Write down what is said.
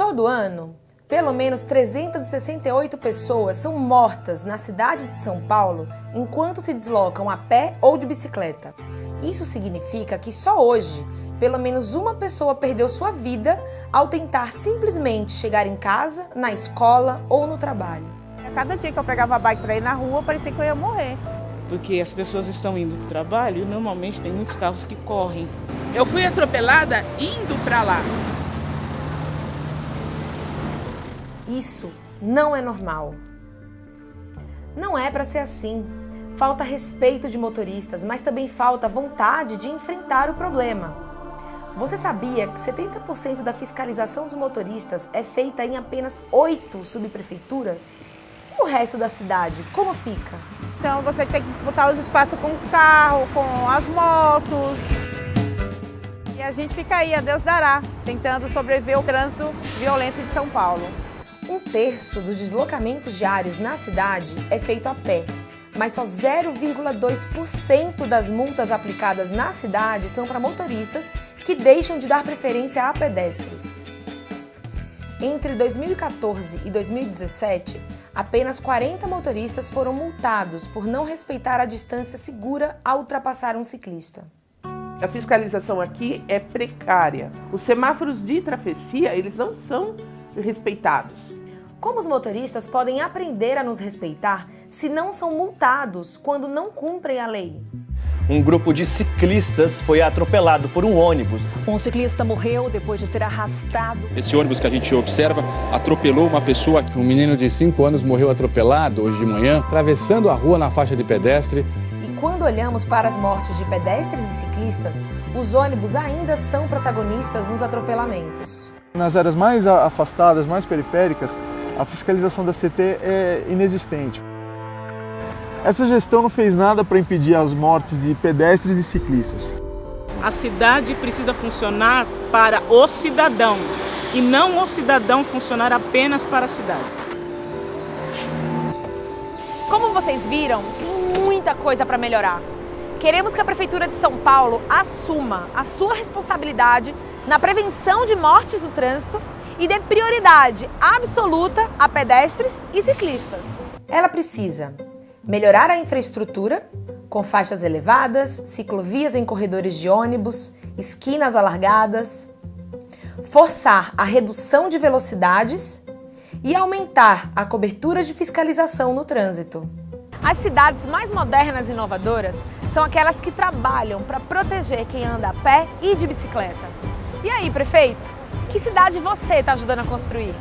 Todo ano, pelo menos 368 pessoas são mortas na cidade de São Paulo enquanto se deslocam a pé ou de bicicleta. Isso significa que só hoje, pelo menos uma pessoa perdeu sua vida ao tentar simplesmente chegar em casa, na escola ou no trabalho. Cada dia que eu pegava a bike para ir na rua, parecia que eu ia morrer. Porque as pessoas estão indo para o trabalho e normalmente tem muitos carros que correm. Eu fui atropelada indo para lá. Isso não é normal. Não é para ser assim. Falta respeito de motoristas, mas também falta vontade de enfrentar o problema. Você sabia que 70% da fiscalização dos motoristas é feita em apenas oito subprefeituras? E o resto da cidade, como fica? Então você tem que disputar os espaços com os carros, com as motos. E a gente fica aí, a Deus dará, tentando sobreviver ao trânsito violento de São Paulo. Um terço dos deslocamentos diários na cidade é feito a pé, mas só 0,2% das multas aplicadas na cidade são para motoristas que deixam de dar preferência a pedestres. Entre 2014 e 2017, apenas 40 motoristas foram multados por não respeitar a distância segura ao ultrapassar um ciclista. A fiscalização aqui é precária. Os semáforos de travessia, eles não são respeitados. Como os motoristas podem aprender a nos respeitar se não são multados quando não cumprem a lei? Um grupo de ciclistas foi atropelado por um ônibus. Um ciclista morreu depois de ser arrastado. Esse ônibus que a gente observa atropelou uma pessoa. Um menino de 5 anos morreu atropelado hoje de manhã, atravessando a rua na faixa de pedestre. E quando olhamos para as mortes de pedestres e ciclistas, os ônibus ainda são protagonistas nos atropelamentos. Nas áreas mais afastadas, mais periféricas, a fiscalização da CT é inexistente. Essa gestão não fez nada para impedir as mortes de pedestres e ciclistas. A cidade precisa funcionar para o cidadão e não o cidadão funcionar apenas para a cidade. Como vocês viram, tem muita coisa para melhorar. Queremos que a Prefeitura de São Paulo assuma a sua responsabilidade na prevenção de mortes no trânsito e dê prioridade absoluta a pedestres e ciclistas. Ela precisa melhorar a infraestrutura, com faixas elevadas, ciclovias em corredores de ônibus, esquinas alargadas, forçar a redução de velocidades e aumentar a cobertura de fiscalização no trânsito. As cidades mais modernas e inovadoras são aquelas que trabalham para proteger quem anda a pé e de bicicleta. E aí, prefeito? Que cidade você está ajudando a construir?